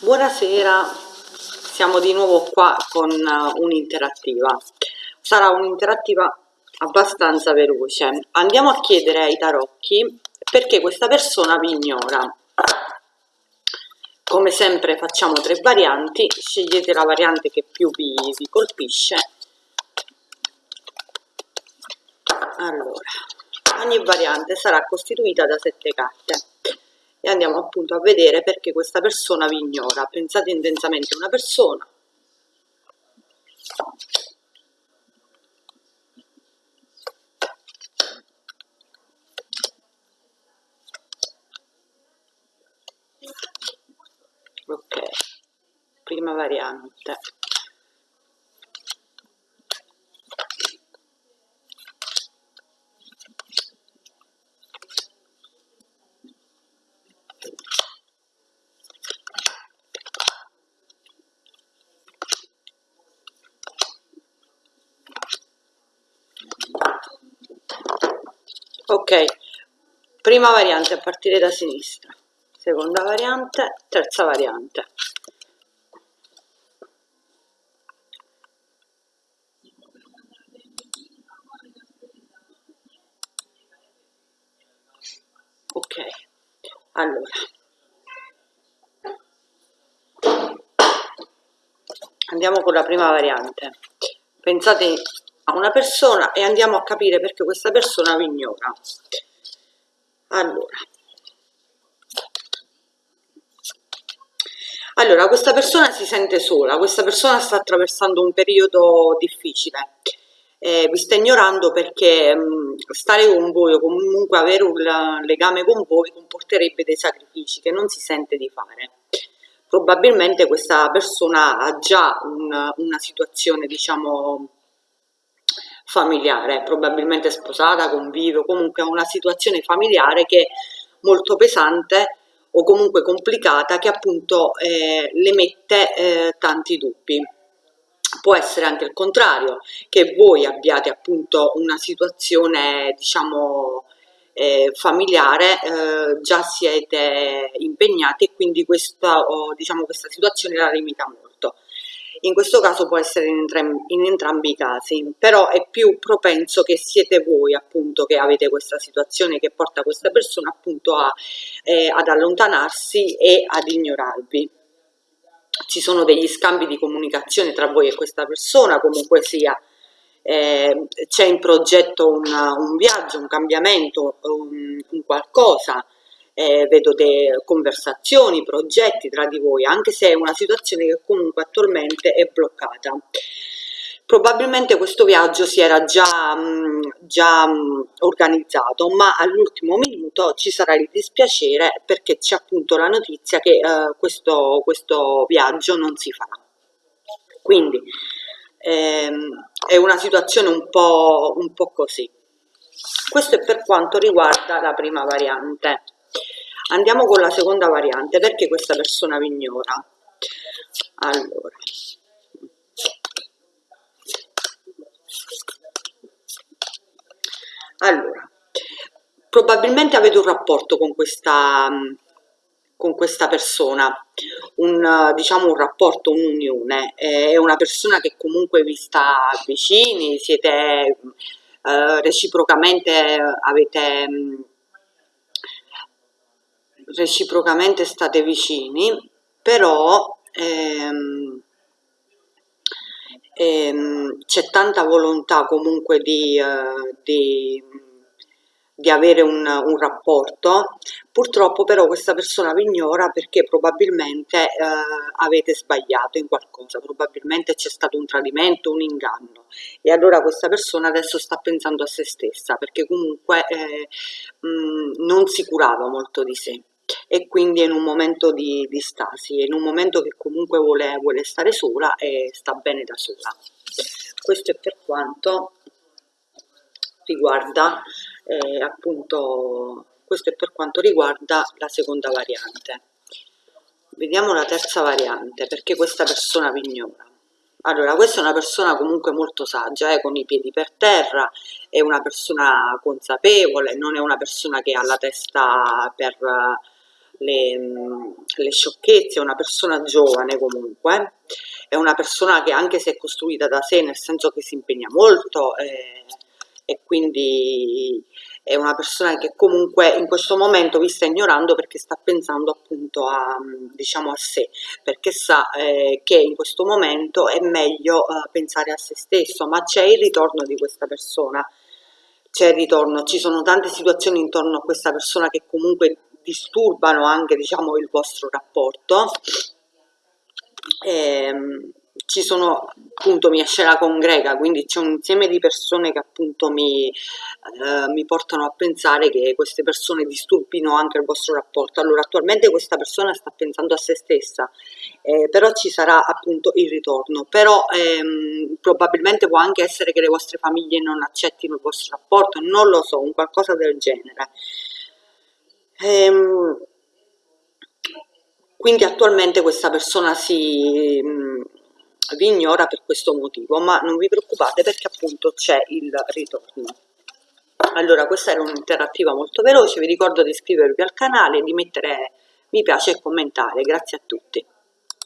Buonasera, siamo di nuovo qua con uh, un'interattiva. Sarà un'interattiva abbastanza veloce. Andiamo a chiedere ai tarocchi perché questa persona vi ignora. Come sempre facciamo tre varianti, scegliete la variante che più vi, vi colpisce. Allora, ogni variante sarà costituita da sette carte e andiamo appunto a vedere perché questa persona vi ignora. Pensate intensamente a una persona. Ok, prima variante. Ok. Prima variante a partire da sinistra. Seconda variante terza variante. Ok. Allora. Andiamo con la prima variante. Pensate a una persona e andiamo a capire perché questa persona vi ignora. Allora, allora, questa persona si sente sola, questa persona sta attraversando un periodo difficile, eh, vi sta ignorando perché mh, mm, stare con voi o comunque avere un legame con voi comporterebbe dei sacrifici che non si sente di fare. Probabilmente questa persona ha già un, una situazione, diciamo, familiare, probabilmente sposata, convive, comunque una situazione familiare che è molto pesante o comunque complicata che appunto eh, le mette eh, tanti dubbi. Può essere anche il contrario, che voi abbiate appunto una situazione diciamo eh, familiare, eh, già siete impegnati e quindi questa, oh, diciamo, questa situazione la limita molto in questo caso può essere in entrambi, in entrambi, i casi, però è più propenso che siete voi appunto che avete questa situazione che porta questa persona appunto a, eh, ad allontanarsi e ad ignorarvi. Ci sono degli scambi di comunicazione tra voi e questa persona, comunque sia, eh, c'è in progetto un, un, viaggio, un cambiamento, un, un qualcosa, eh, vedo delle conversazioni, progetti tra di voi, anche se è una situazione che comunque attualmente è bloccata. Probabilmente questo viaggio si era già, mh, già mh, organizzato, ma all'ultimo minuto ci sarà il dispiacere perché c'è appunto la notizia che eh, questo, questo viaggio non si farà. Quindi ehm, è una situazione un po', un po' così. Questo è per quanto riguarda la prima variante. Andiamo con la seconda variante, perché questa persona vi ignora? Allora. Allora, probabilmente avete un rapporto con questa, con questa persona, un, diciamo un rapporto, un'unione, è una persona che comunque vi sta vicini, siete eh, reciprocamente, avete reciprocamente state vicini, però ehm, ehm, c'è tanta volontà comunque di, eh, di, di avere un, un, rapporto, purtroppo però questa persona vi ignora perché probabilmente eh, avete sbagliato in qualcosa, probabilmente c'è stato un tradimento, un inganno. E allora questa persona adesso sta pensando a se stessa perché comunque eh, mh, non si curava molto di sé e quindi è in un momento di, di stasi, è in un momento che comunque vuole, vuole stare sola e sta bene da sola. Questo è per quanto riguarda eh, appunto questo è per quanto riguarda la seconda variante vediamo la terza variante perché questa persona vi ignora allora questa è una persona comunque molto saggia eh, con i piedi per terra è una persona consapevole non è una persona che ha la testa per le, le sciocchezze, è una persona giovane comunque, è una persona che anche se è costruita da sé, nel senso che si impegna molto eh, e quindi è una persona che comunque in questo momento vi sta ignorando perché sta pensando appunto a, diciamo, a sé, perché sa eh, che in questo momento è meglio eh, pensare a se stesso, ma c'è il ritorno di questa persona, c'è il ritorno, ci sono tante situazioni intorno a questa persona che comunque disturbano anche diciamo, il vostro rapporto. Ehm, ci sono appunto mi esce la congrega, quindi c'è un insieme di persone che appunto mi, eh, mi, portano a pensare che queste persone disturbino anche il vostro rapporto. Allora attualmente questa persona sta pensando a se stessa, eh, però ci sarà appunto il ritorno, però ehm, probabilmente può anche essere che le vostre famiglie non accettino il vostro rapporto, non lo so, un qualcosa del genere. Ehm, quindi attualmente questa persona si vi ignora per questo motivo, ma non vi preoccupate perché appunto c'è il ritorno. Allora, questa era un'interattiva molto veloce, vi ricordo di iscrivervi al canale, di mettere mi piace e commentare, grazie a tutti.